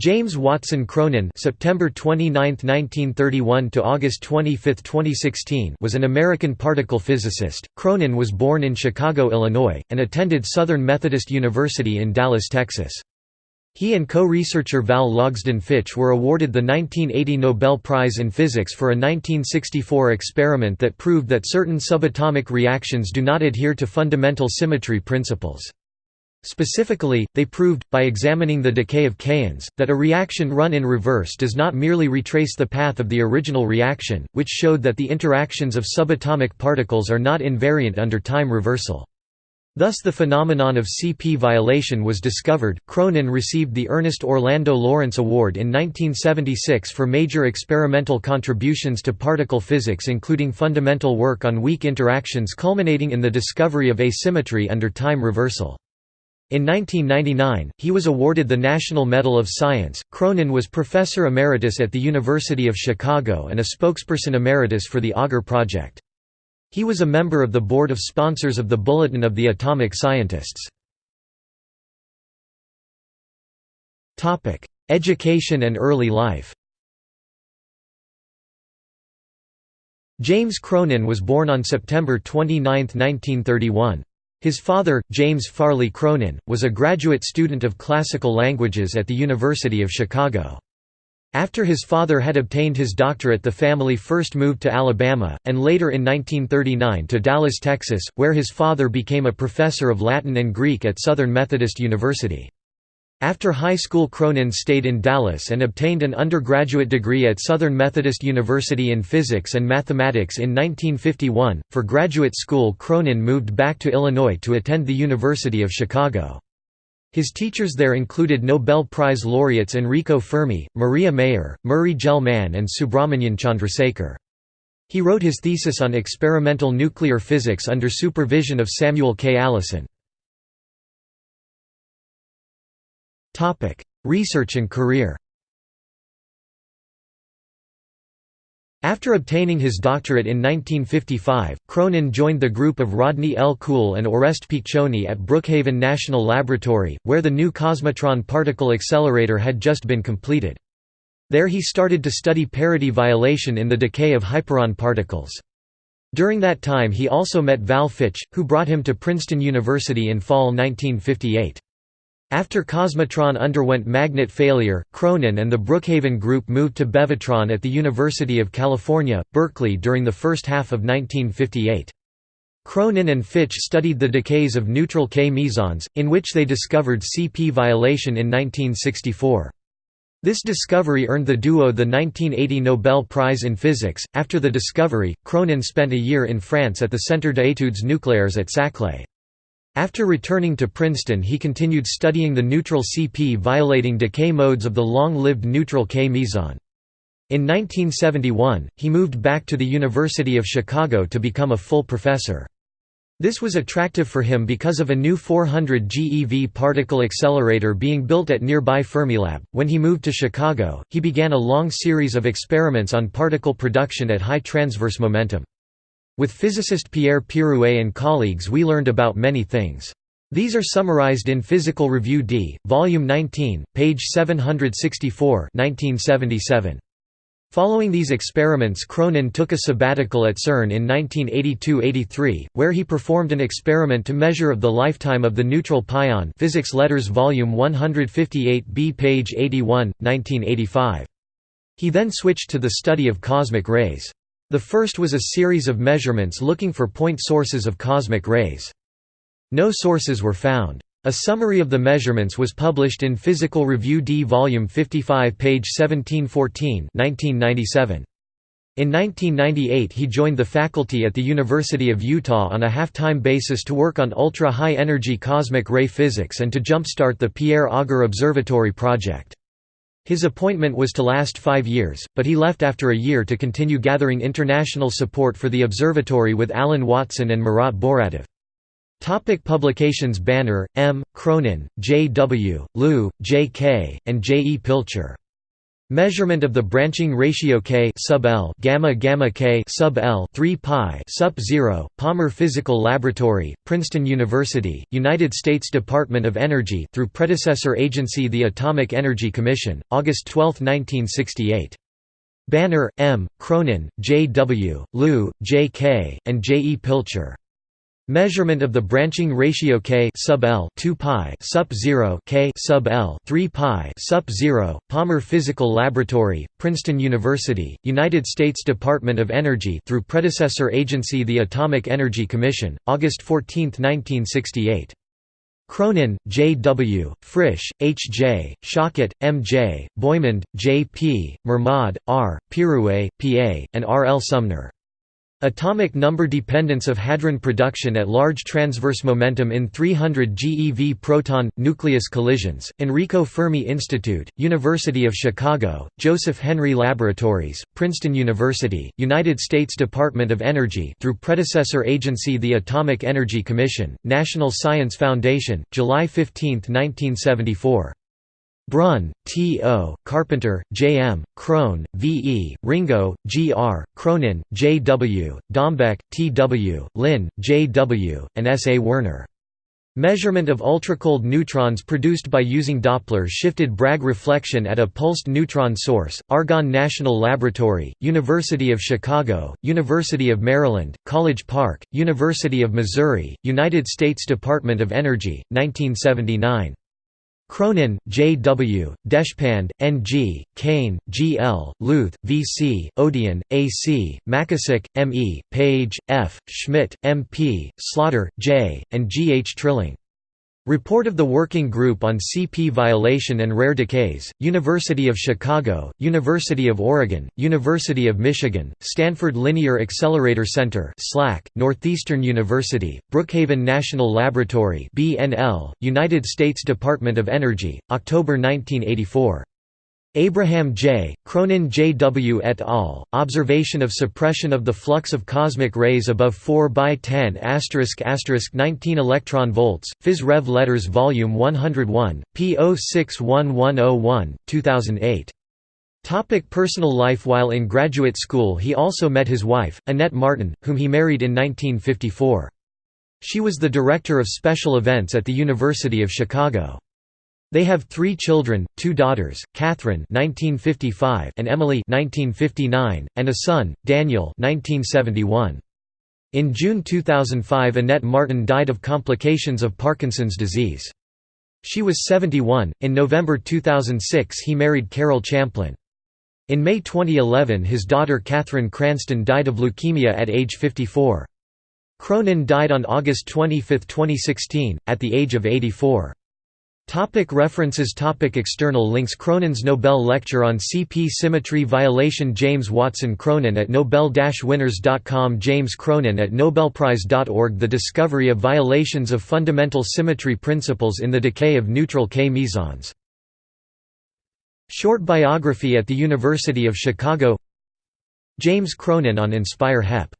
James Watson Cronin (September 29, 1931 to August 25, 2016) was an American particle physicist. Cronin was born in Chicago, Illinois, and attended Southern Methodist University in Dallas, Texas. He and co-researcher Val Logsdon Fitch were awarded the 1980 Nobel Prize in Physics for a 1964 experiment that proved that certain subatomic reactions do not adhere to fundamental symmetry principles. Specifically, they proved, by examining the decay of kaons, that a reaction run in reverse does not merely retrace the path of the original reaction, which showed that the interactions of subatomic particles are not invariant under time reversal. Thus the phenomenon of CP violation was discovered. Cronin received the Ernest Orlando Lawrence Award in 1976 for major experimental contributions to particle physics including fundamental work on weak interactions culminating in the discovery of asymmetry under time reversal. In 1999, he was awarded the National Medal of Science. Cronin was professor emeritus at the University of Chicago and a spokesperson emeritus for the Auger Project. He was a member of the board of sponsors of the Bulletin of the Atomic Scientists. Education and early life James Cronin was born on September 29, 1931. His father, James Farley Cronin, was a graduate student of classical languages at the University of Chicago. After his father had obtained his doctorate the family first moved to Alabama, and later in 1939 to Dallas, Texas, where his father became a professor of Latin and Greek at Southern Methodist University. After high school Cronin stayed in Dallas and obtained an undergraduate degree at Southern Methodist University in physics and mathematics in 1951. For graduate school Cronin moved back to Illinois to attend the University of Chicago. His teachers there included Nobel Prize laureates Enrico Fermi, Maria Mayer, Murray Gell-Mann and Subrahmanyan Chandrasekhar. He wrote his thesis on experimental nuclear physics under supervision of Samuel K. Allison. Research and career After obtaining his doctorate in 1955, Cronin joined the group of Rodney L. Cool and Oreste Piccioni at Brookhaven National Laboratory, where the new Cosmotron particle accelerator had just been completed. There he started to study parity violation in the decay of hyperon particles. During that time he also met Val Fitch, who brought him to Princeton University in fall 1958. After Cosmotron underwent magnet failure, Cronin and the Brookhaven Group moved to Bevatron at the University of California, Berkeley during the first half of 1958. Cronin and Fitch studied the decays of neutral K mesons, in which they discovered CP violation in 1964. This discovery earned the duo the 1980 Nobel Prize in Physics. After the discovery, Cronin spent a year in France at the Centre d'études nucléaires at Saclay. After returning to Princeton he continued studying the neutral CP violating decay modes of the long-lived neutral K meson. In 1971, he moved back to the University of Chicago to become a full professor. This was attractive for him because of a new 400 GeV particle accelerator being built at nearby Fermilab. When he moved to Chicago, he began a long series of experiments on particle production at high transverse momentum. With physicist Pierre Pirouet and colleagues we learned about many things. These are summarized in Physical Review D, Volume 19, page 764 1977. Following these experiments Cronin took a sabbatical at CERN in 1982–83, where he performed an experiment to measure of the lifetime of the neutral pion Physics Letters Volume 158b page 81, 1985. He then switched to the study of cosmic rays. The first was a series of measurements looking for point sources of cosmic rays. No sources were found. A summary of the measurements was published in Physical Review D Volume 55 page 1714 1997. In 1998 he joined the faculty at the University of Utah on a half-time basis to work on ultra-high-energy cosmic ray physics and to jumpstart the Pierre Auger Observatory project. His appointment was to last five years, but he left after a year to continue gathering international support for the observatory with Alan Watson and Murat Boratav. Topic publications Banner, M., Cronin, J. W., Liu, J. K., and J. E. Pilcher. Measurement of the branching ratio K sub L gamma gamma K sub L 3 pi sup 0 Palmer Physical Laboratory Princeton University United States Department of Energy through predecessor agency the Atomic Energy Commission August 12 1968 Banner M Cronin J W Liu J K and J E Pilcher Measurement of the branching ratio K sub L 2 pi sup 0 K sub L 3 pi sup 0 Palmer Physical Laboratory Princeton University United States Department of Energy through predecessor agency the Atomic Energy Commission August 14 1968 Cronin, J. W., Frisch, H. J., Shochet, M. J., Boymond, J. P., Mermod, R., Pirouet, P. A., and R. L. Sumner Atomic number dependence of hadron production at large transverse momentum in 300 GeV proton nucleus collisions. Enrico Fermi Institute, University of Chicago, Joseph Henry Laboratories, Princeton University, United States Department of Energy through predecessor agency the Atomic Energy Commission, National Science Foundation, July 15, 1974. Brun, T. O., Carpenter, J. M., Krohn, V. E., Ringo, G. R., Cronin, J. W., Dombeck, T. W., Lin, J. W., and S. A. Werner. Measurement of ultracold neutrons produced by using Doppler-shifted Bragg reflection at a pulsed neutron source, Argonne National Laboratory, University of Chicago, University of Maryland, College Park, University of Missouri, United States Department of Energy, 1979. Cronin, J. W., Deshpande, N. G., Kane, G. L., Luth, V. C., Odian, A. C., Makasik, M. E., Paige, F., Schmidt, M. P., Slaughter, J., and G. H. Trilling. Report of the Working Group on CP Violation and Rare Decays, University of Chicago, University of Oregon, University of Michigan, Stanford Linear Accelerator Center SLAC, Northeastern University, Brookhaven National Laboratory BNL, United States Department of Energy, October 1984. Abraham J., Cronin J. W. et al., Observation of Suppression of the Flux of Cosmic Rays above 4 by 10 19 electron volts, Phys Rev Letters Volume 101, p. 061101, 2008. Topic personal life While in graduate school he also met his wife, Annette Martin, whom he married in 1954. She was the director of special events at the University of Chicago. They have three children, two daughters, Catherine (1955) and Emily (1959), and a son, Daniel (1971). In June 2005 Annette Martin died of complications of Parkinson's disease. She was 71. In November 2006 he married Carol Champlin. In May 2011 his daughter Catherine Cranston died of leukemia at age 54. Cronin died on August 25, 2016, at the age of 84. Topic references. Topic External links. Cronin's Nobel Lecture on CP Symmetry Violation. James Watson Cronin at Nobel-Winners.com James Cronin at Nobelprize.org The discovery of violations of fundamental symmetry principles in the decay of neutral K-mesons. Short biography at the University of Chicago. James Cronin on Inspire HEP